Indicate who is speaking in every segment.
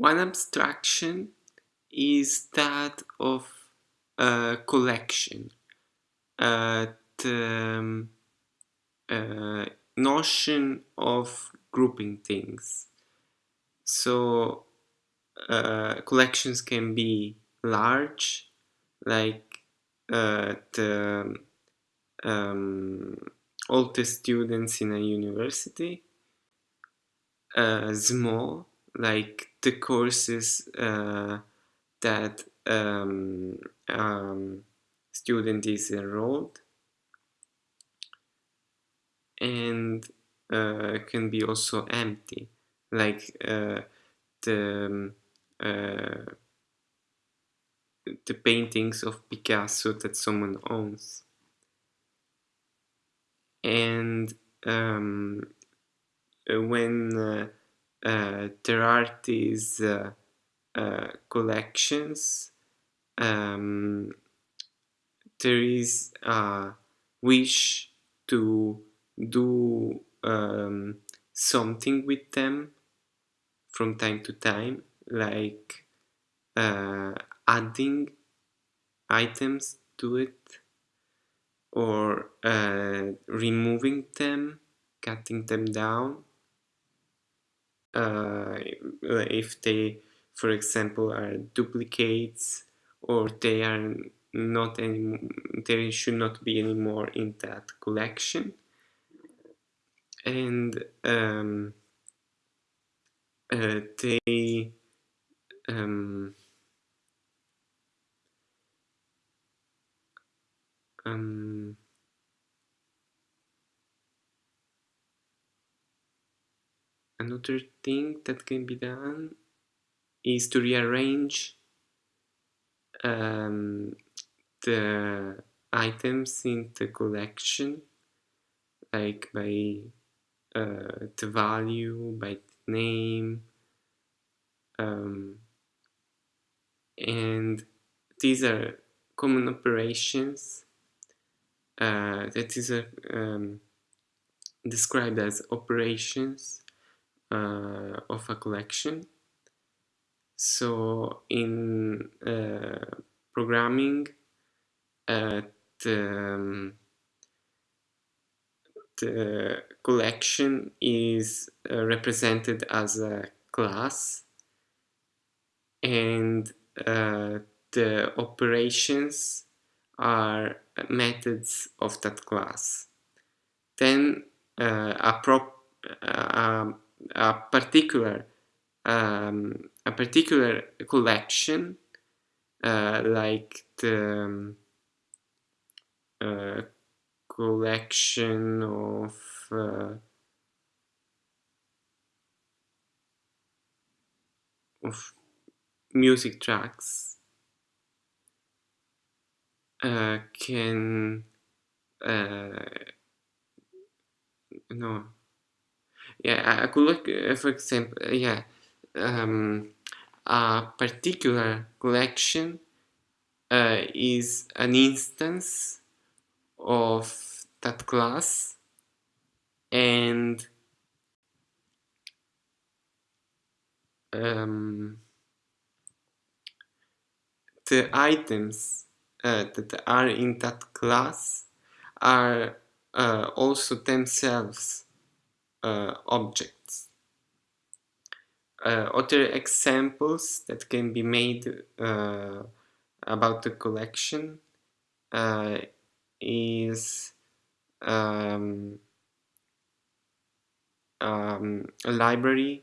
Speaker 1: One abstraction is that of a collection. Uh, the um, uh, notion of grouping things. So uh, collections can be large, like uh, the um, all the students in a university, uh, small, like the courses uh, that um, um, student is enrolled. And uh, can be also empty. Like uh, the um, uh, the paintings of Picasso that someone owns. And um, when uh, uh, there are these uh, collections um, there is a wish to do um, something with them from time to time like uh, adding items to it or uh, removing them cutting them down uh, if they for example are duplicates or they are not any there should not be any more in that collection. And um, uh, they um, um, another thing that can be done is to rearrange um, the items in the collection like by uh, the value, by the name um, and these are common operations uh, that is a, um, described as operations uh, of a collection. So in uh, programming the, um, the collection is uh, represented as a class. And uh, the operations are methods of that class. Then uh, a, prop, uh, a particular um, a particular collection uh, like the um, uh, collection of uh, of music tracks uh, can uh, no yeah I could look uh, for example yeah um, a particular collection uh, is an instance of that class and um, the items uh, that are in that class are uh, also themselves uh, objects. Uh, other examples that can be made uh, about the collection uh, is um, um, a library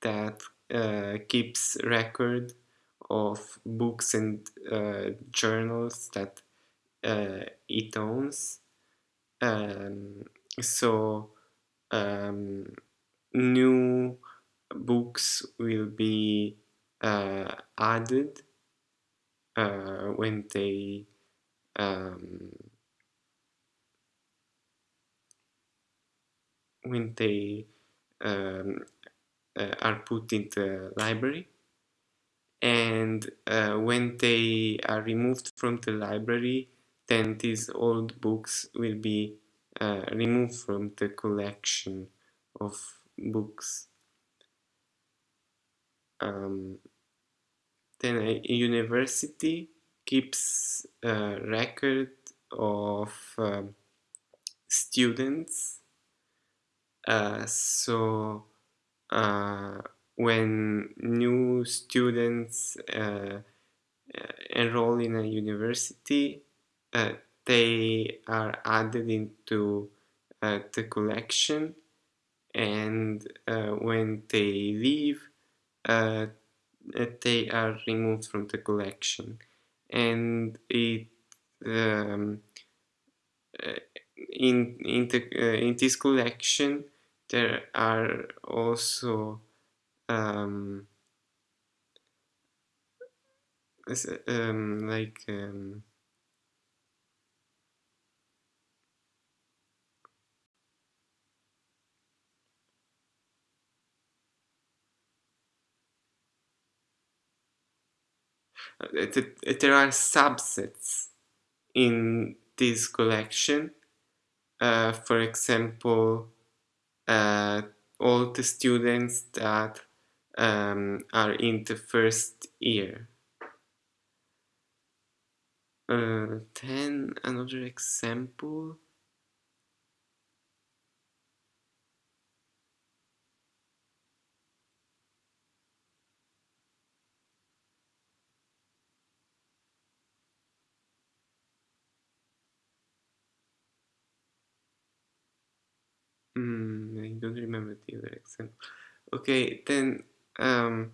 Speaker 1: that uh, keeps record of books and uh, journals that it owns. Um, so um, new books will be uh, added uh, when they um, when they um, uh, are put in the library. And uh, when they are removed from the library then these old books will be uh, removed from the collection of books. Um, then a university keeps a record of um, students uh, so uh, when new students uh, enroll in a university uh, they are added into uh, the collection. And uh, when they leave uh, they are removed from the collection. And it um, in in the uh, in this collection there are also um, um, like there are subsets in this collection. Uh, for example uh, all the students that um, are in the first year. Uh, then another example Mm, I don't remember the other example. Okay, then um,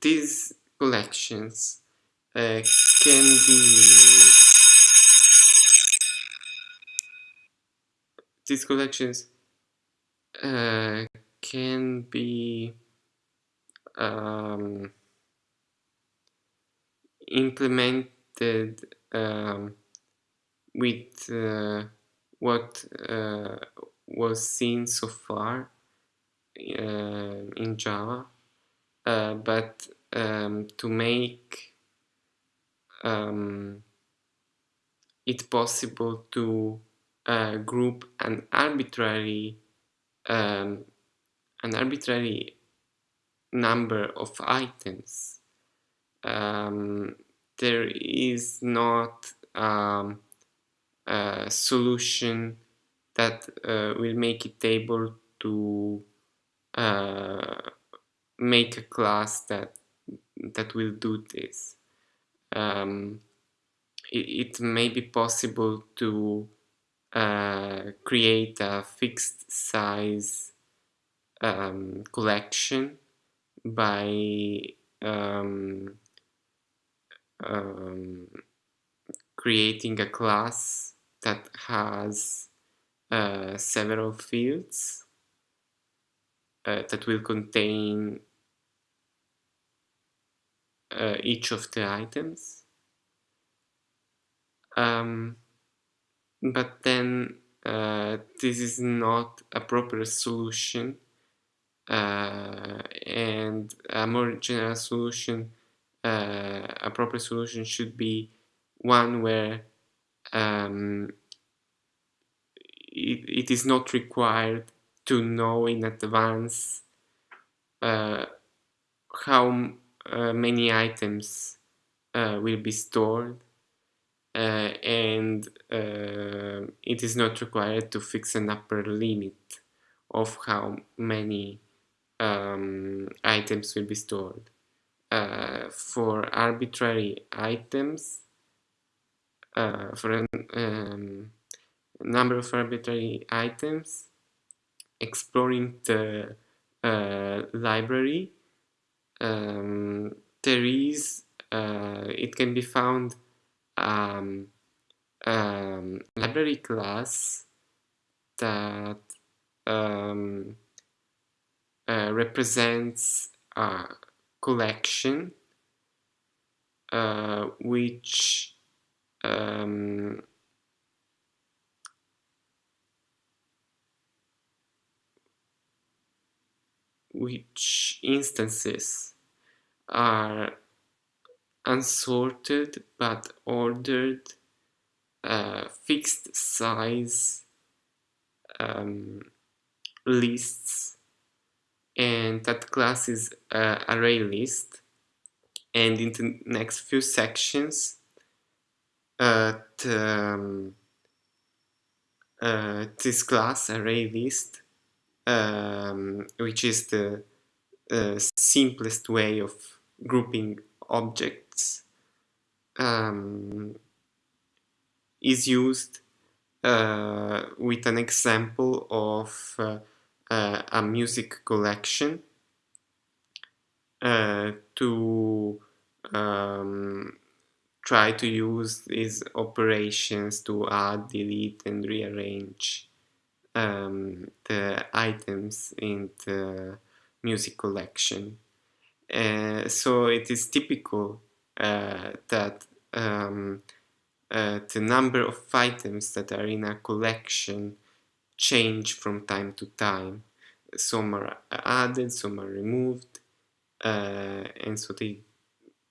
Speaker 1: these collections uh, can be these collections uh, can be um, implemented um, with uh, what uh, was seen so far uh, in Java, uh, but um, to make um, it possible to uh, group an arbitrary um, an arbitrary number of items. Um, there is not um, a solution that uh, will make it able to uh, make a class that that will do this. Um, it, it, may be possible to uh, create a fixed size um, collection by um, um, creating a class that has uh, several fields uh, that will contain uh, each of the items. Um, but then uh, this is not a proper solution and a more general solution, uh, a proper solution should be one where um, it, it is not required to know in advance uh, how uh, many items uh, will be stored uh, and it is not required to fix an upper limit of how many um, items will be stored. Uh, for arbitrary items, uh, for a um, number of arbitrary items, exploring the uh, library, um, there is, uh, it can be found um, um, library class that um, uh, represents a collection uh, which um, which instances are unsorted but ordered uh, fixed size um, lists and that class is uh, array list. And in the next few sections uh, um, uh, this class array list um, which is the uh, simplest way of grouping objects um, is used uh, with an example of uh, a music collection uh, to um, try to use these operations to add, delete and rearrange um, the items in the music collection. Uh, so it is typical uh, that um, uh, the number of items that are in a collection change from time to time. Some are added, some are removed, uh, and so they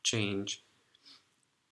Speaker 1: change.